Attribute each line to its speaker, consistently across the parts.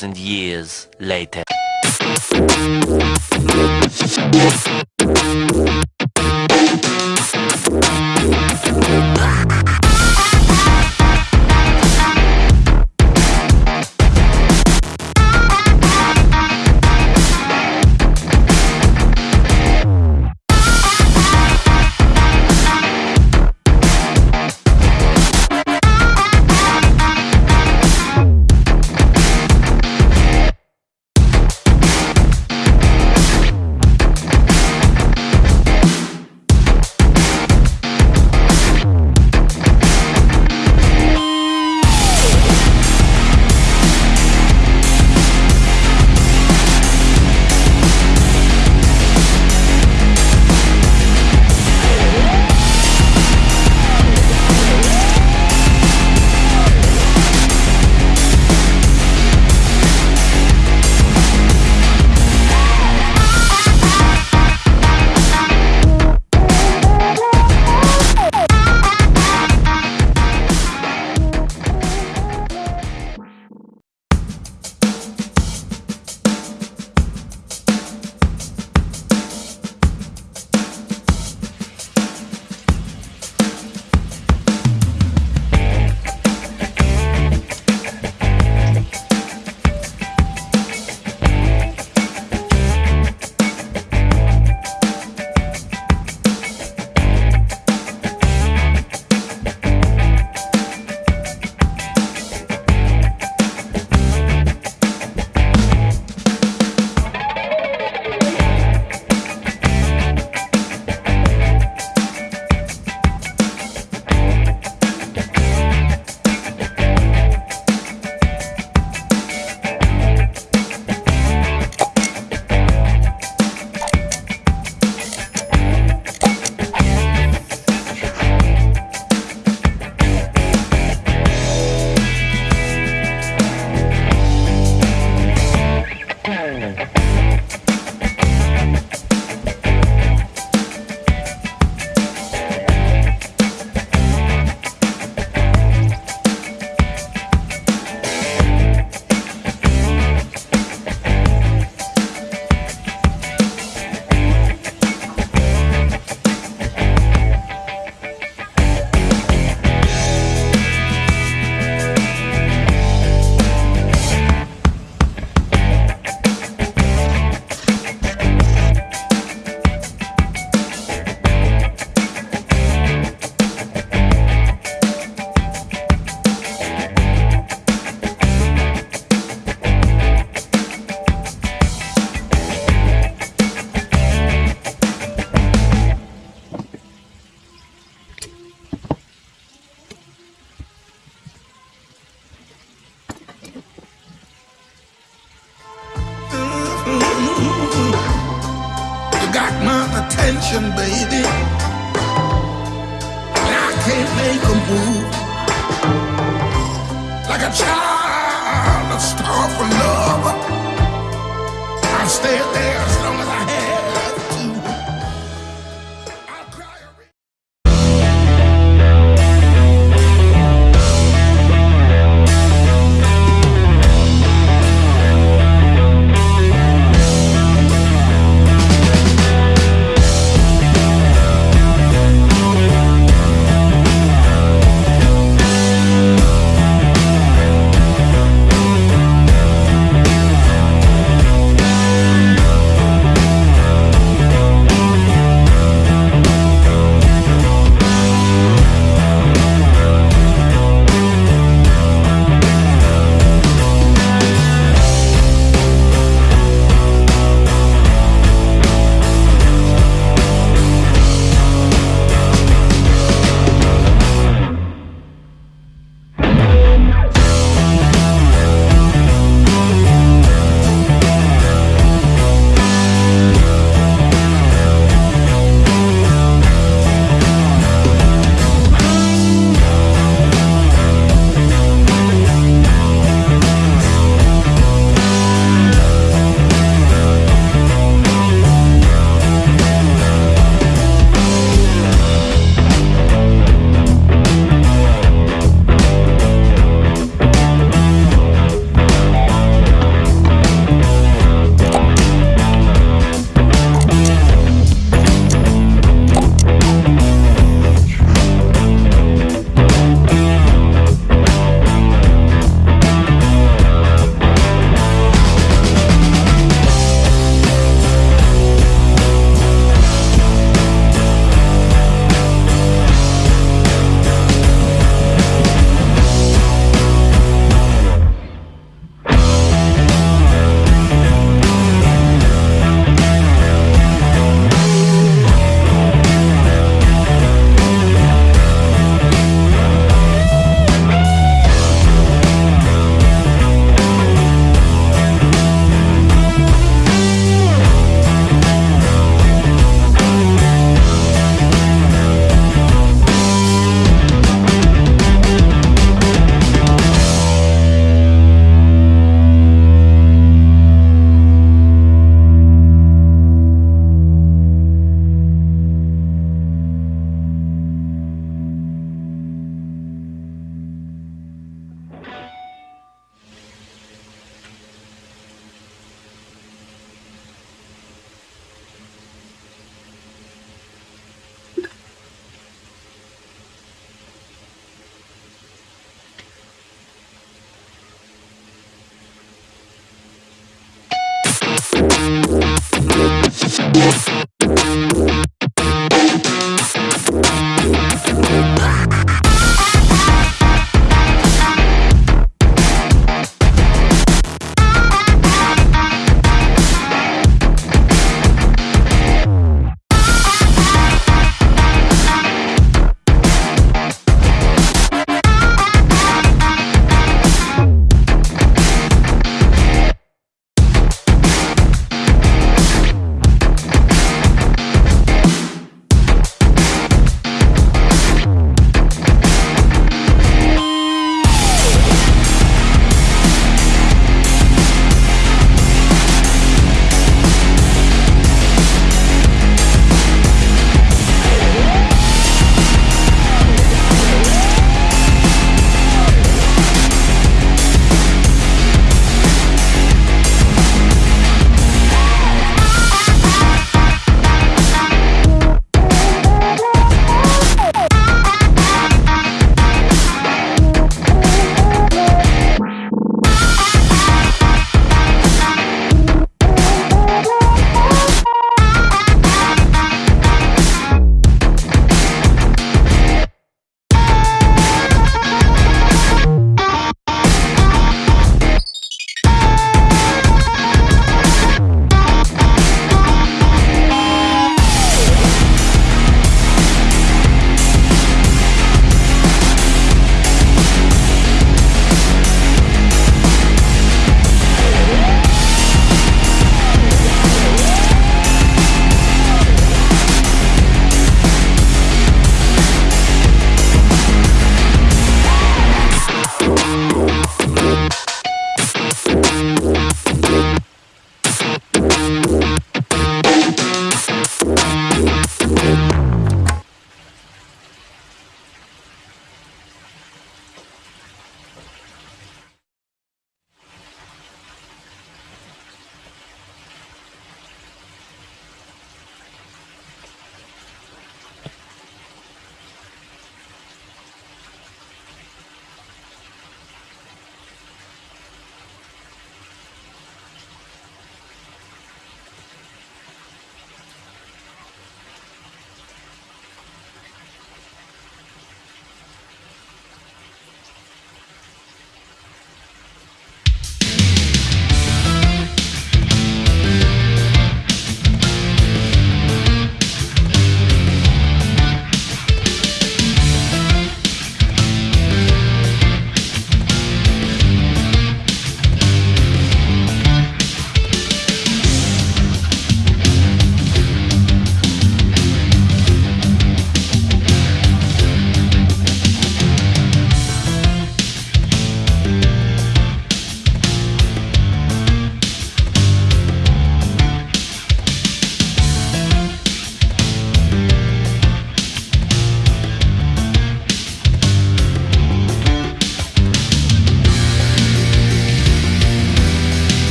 Speaker 1: 2,000 years later.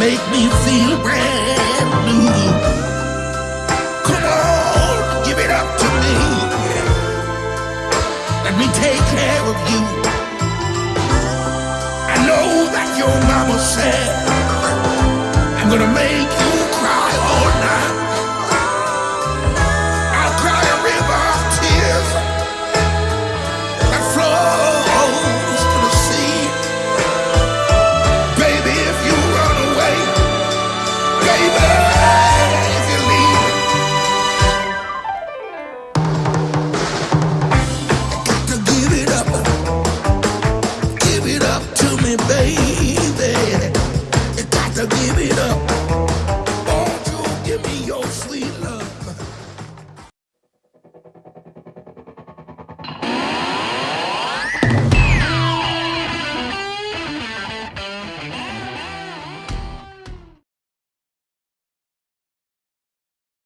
Speaker 1: Make me feel brand new.